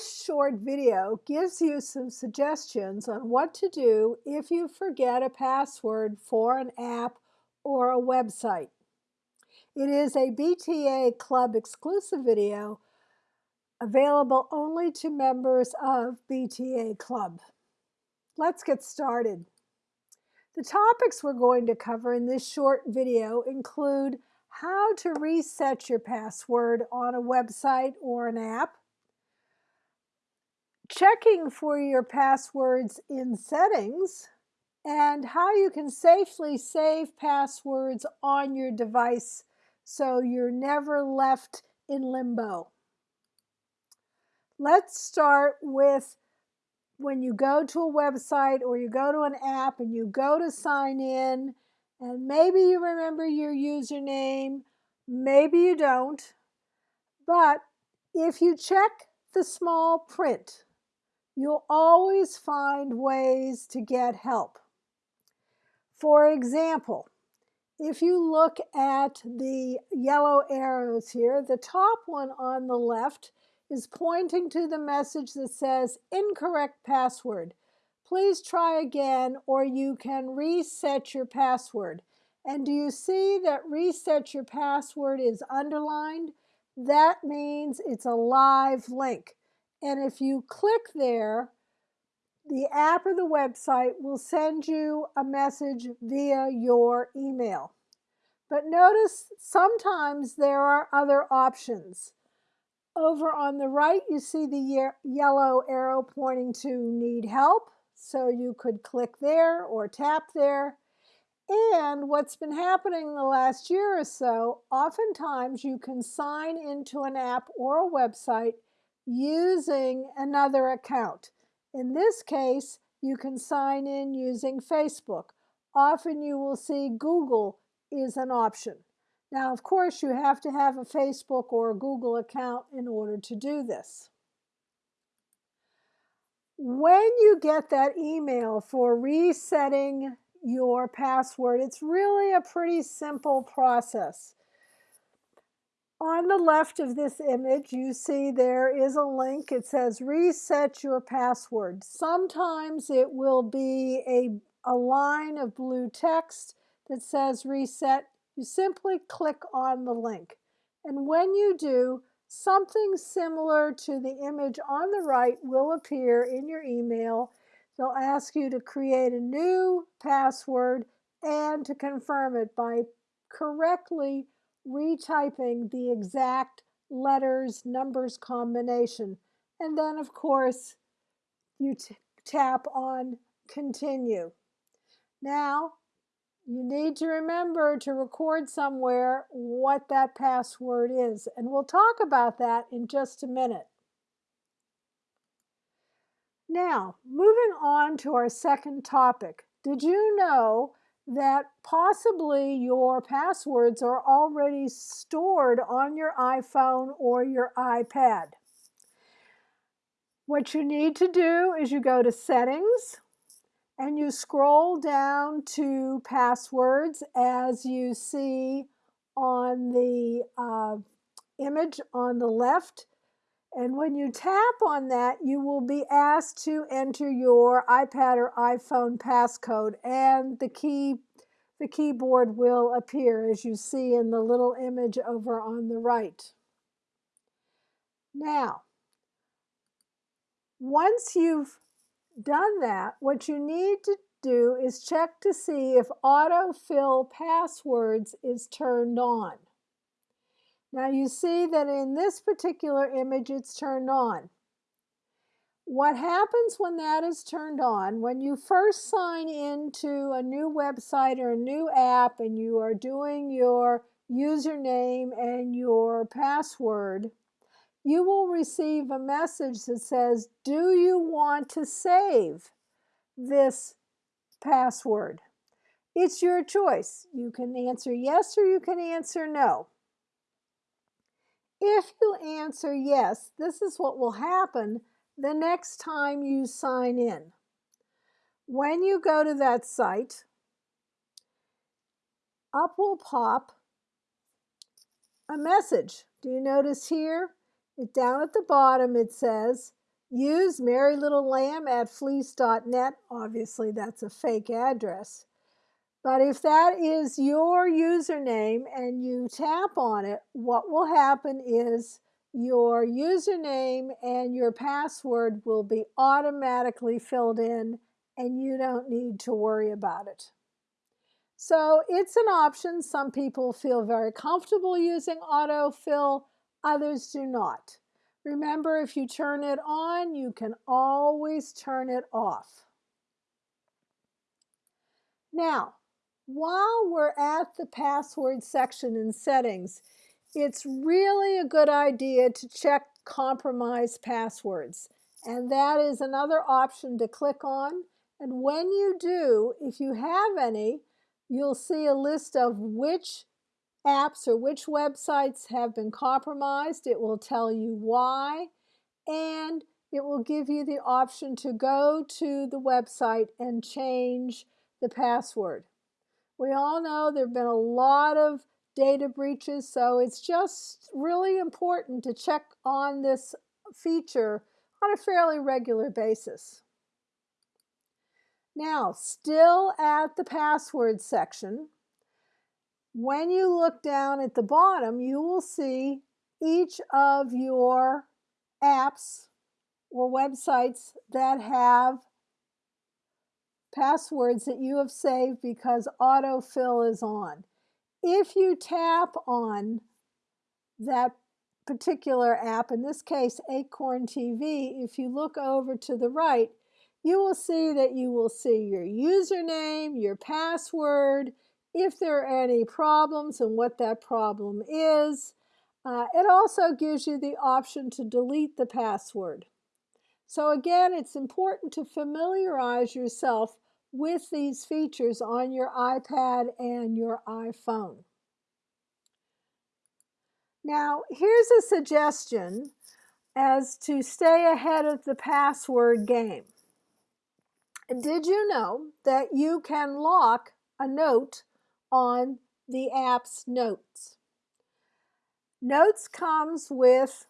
This short video gives you some suggestions on what to do if you forget a password for an app or a website. It is a BTA Club exclusive video available only to members of BTA Club. Let's get started. The topics we're going to cover in this short video include how to reset your password on a website or an app, checking for your passwords in settings, and how you can safely save passwords on your device so you're never left in limbo. Let's start with when you go to a website or you go to an app and you go to sign in and maybe you remember your username, maybe you don't, but if you check the small print, you'll always find ways to get help. For example, if you look at the yellow arrows here, the top one on the left is pointing to the message that says incorrect password. Please try again or you can reset your password. And do you see that reset your password is underlined? That means it's a live link. And if you click there, the app or the website will send you a message via your email. But notice sometimes there are other options. Over on the right, you see the yellow arrow pointing to need help. So you could click there or tap there. And what's been happening the last year or so, oftentimes you can sign into an app or a website using another account. In this case, you can sign in using Facebook. Often you will see Google is an option. Now, of course, you have to have a Facebook or a Google account in order to do this. When you get that email for resetting your password, it's really a pretty simple process. On the left of this image, you see there is a link. It says reset your password. Sometimes it will be a, a line of blue text that says reset. You simply click on the link. And when you do, something similar to the image on the right will appear in your email. They'll ask you to create a new password and to confirm it by correctly retyping the exact letters, numbers combination. And then, of course, you tap on continue. Now, you need to remember to record somewhere what that password is. And we'll talk about that in just a minute. Now, moving on to our second topic. Did you know that possibly your passwords are already stored on your iPhone or your iPad. What you need to do is you go to settings and you scroll down to passwords as you see on the uh, image on the left and when you tap on that, you will be asked to enter your iPad or iPhone passcode and the key the keyboard will appear as you see in the little image over on the right. Now, once you've done that, what you need to do is check to see if autofill passwords is turned on. Now you see that in this particular image it's turned on. What happens when that is turned on, when you first sign into a new website or a new app and you are doing your username and your password, you will receive a message that says, do you want to save this password? It's your choice. You can answer yes or you can answer no. If you answer yes, this is what will happen the next time you sign in. When you go to that site, up will pop a message. Do you notice here? Down at the bottom it says, use Mary Little Lamb at fleece.net. Obviously, that's a fake address. But if that is your username and you tap on it, what will happen is your username and your password will be automatically filled in and you don't need to worry about it. So it's an option. Some people feel very comfortable using autofill, others do not. Remember, if you turn it on, you can always turn it off. Now, while we're at the password section in settings, it's really a good idea to check compromised passwords. And that is another option to click on. And when you do, if you have any, you'll see a list of which apps or which websites have been compromised. It will tell you why. And it will give you the option to go to the website and change the password. We all know there have been a lot of data breaches, so it's just really important to check on this feature on a fairly regular basis. Now, still at the password section, when you look down at the bottom, you will see each of your apps or websites that have passwords that you have saved because autofill is on. If you tap on that particular app, in this case Acorn TV, if you look over to the right, you will see that you will see your username, your password, if there are any problems and what that problem is. Uh, it also gives you the option to delete the password. So again, it's important to familiarize yourself with these features on your iPad and your iPhone. Now, here's a suggestion as to stay ahead of the password game. Did you know that you can lock a note on the app's notes? Notes comes with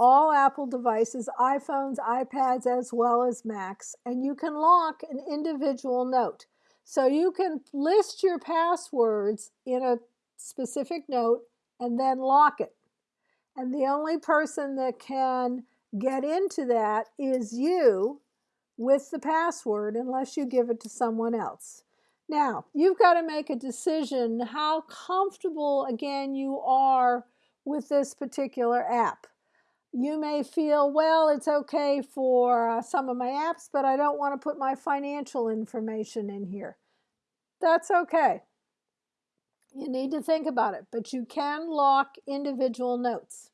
all Apple devices, iPhones, iPads, as well as Macs, and you can lock an individual note. So you can list your passwords in a specific note and then lock it. And the only person that can get into that is you with the password unless you give it to someone else. Now, you've got to make a decision how comfortable, again, you are with this particular app. You may feel, well, it's okay for uh, some of my apps, but I don't want to put my financial information in here. That's okay. You need to think about it, but you can lock individual notes.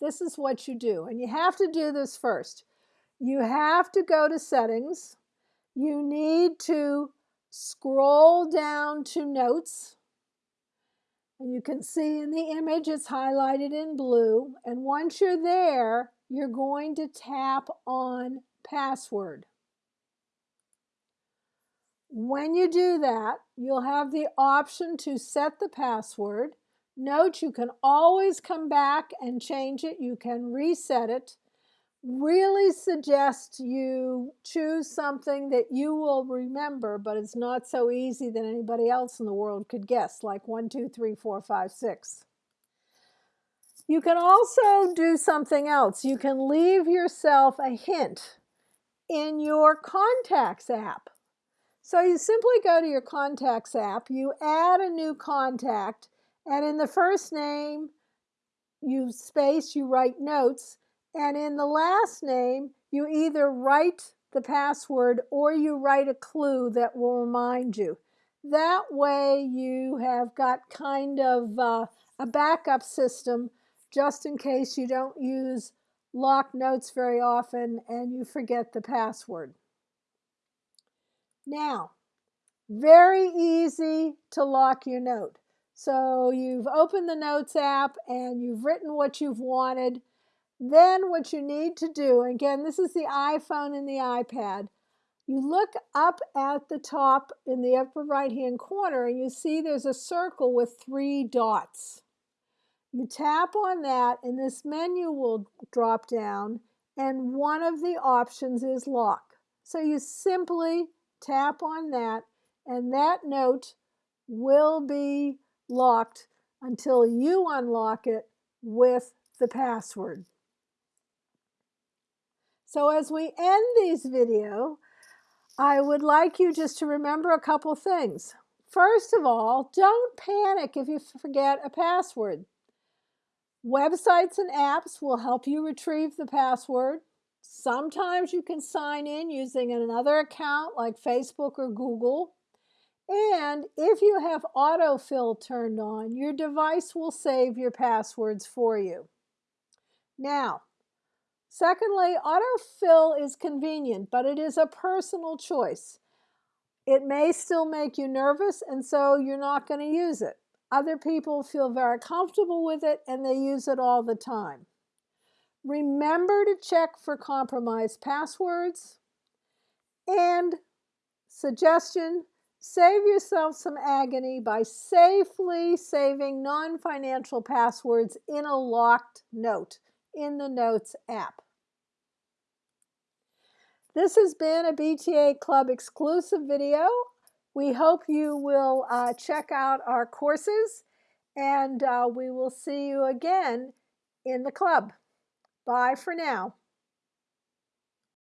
This is what you do, and you have to do this first. You have to go to settings. You need to scroll down to notes and you can see in the image it's highlighted in blue. And once you're there, you're going to tap on password. When you do that, you'll have the option to set the password. Note you can always come back and change it. You can reset it really suggest you choose something that you will remember, but it's not so easy that anybody else in the world could guess, like one, two, three, four, five, six. You can also do something else. You can leave yourself a hint in your Contacts app. So you simply go to your Contacts app, you add a new contact, and in the first name, you space, you write notes, and in the last name, you either write the password or you write a clue that will remind you. That way you have got kind of uh, a backup system just in case you don't use lock notes very often and you forget the password. Now, very easy to lock your note. So you've opened the Notes app and you've written what you've wanted. Then what you need to do, again, this is the iPhone and the iPad. You look up at the top in the upper right hand corner and you see there's a circle with three dots. You tap on that and this menu will drop down and one of the options is lock. So you simply tap on that and that note will be locked until you unlock it with the password. So as we end this video, I would like you just to remember a couple things. First of all, don't panic if you forget a password. Websites and apps will help you retrieve the password. Sometimes you can sign in using another account like Facebook or Google. And if you have autofill turned on, your device will save your passwords for you. Now, secondly, autofill is convenient, but it is a personal choice. It may still make you nervous, and so you're not going to use it. Other people feel very comfortable with it, and they use it all the time. Remember to check for compromised passwords. And suggestion, save yourself some agony by safely saving non-financial passwords in a locked note in the Notes app. This has been a BTA Club exclusive video. We hope you will uh, check out our courses and uh, we will see you again in the club. Bye for now.